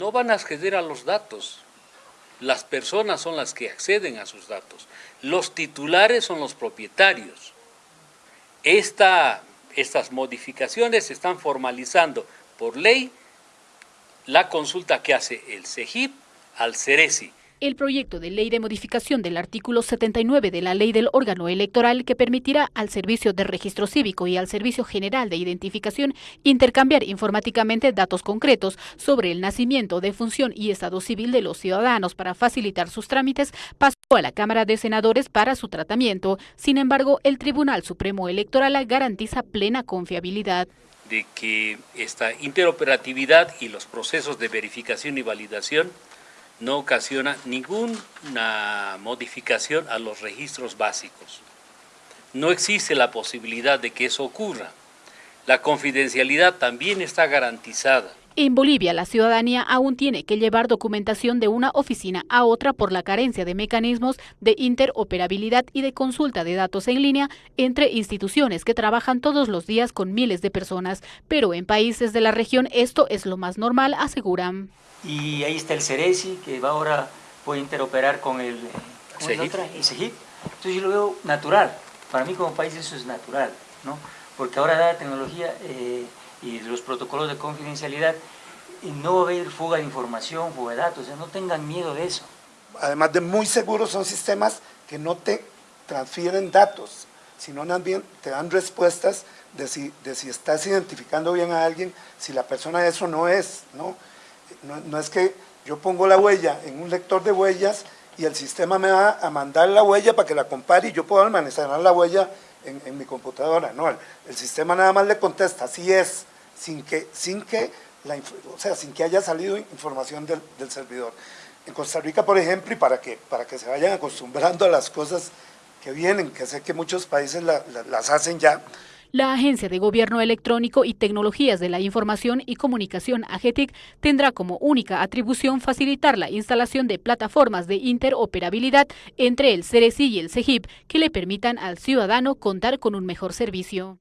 no van a acceder a los datos. Las personas son las que acceden a sus datos. Los titulares son los propietarios. Esta, estas modificaciones están formalizando por ley la consulta que hace el CEGIP al CERESI el proyecto de ley de modificación del artículo 79 de la ley del órgano electoral que permitirá al Servicio de Registro Cívico y al Servicio General de Identificación intercambiar informáticamente datos concretos sobre el nacimiento, defunción y estado civil de los ciudadanos para facilitar sus trámites pasó a la Cámara de Senadores para su tratamiento. Sin embargo, el Tribunal Supremo Electoral garantiza plena confiabilidad de que esta interoperatividad y los procesos de verificación y validación no ocasiona ninguna modificación a los registros básicos. No existe la posibilidad de que eso ocurra. La confidencialidad también está garantizada. En Bolivia, la ciudadanía aún tiene que llevar documentación de una oficina a otra por la carencia de mecanismos de interoperabilidad y de consulta de datos en línea entre instituciones que trabajan todos los días con miles de personas. Pero en países de la región esto es lo más normal, aseguran. Y ahí está el CERESI, que va ahora puede interoperar con el, ¿cómo el CEGIP. Entonces yo lo veo natural. Para mí como país eso es natural, ¿no? Porque ahora la tecnología... Eh, y los protocolos de confidencialidad, y no va a haber fuga de información, fuga de datos, no tengan miedo de eso. Además de muy seguros, son sistemas que no te transfieren datos, sino también te dan respuestas de si, de si estás identificando bien a alguien, si la persona eso no es, ¿no? No, es que yo pongo la huella en un lector de huellas y el sistema me va a mandar la huella para que la compare y yo puedo almacenar la huella en, mi computadora, no, el, sistema nada más le contesta, así es, sin que, sin que, la, o sea, sin que haya salido información del, del, servidor. En Costa Rica, por ejemplo, y para que, para que se vayan acostumbrando a las cosas que vienen, que sé que muchos países las hacen ya, la Agencia de Gobierno Electrónico y Tecnologías de la Información y Comunicación, AGETIC, tendrá como única atribución facilitar la instalación de plataformas de interoperabilidad entre el CERESI y el CEGIP que le permitan al ciudadano contar con un mejor servicio.